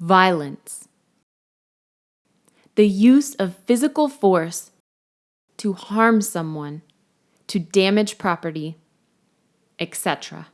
violence, the use of physical force to harm someone, to damage property, etc.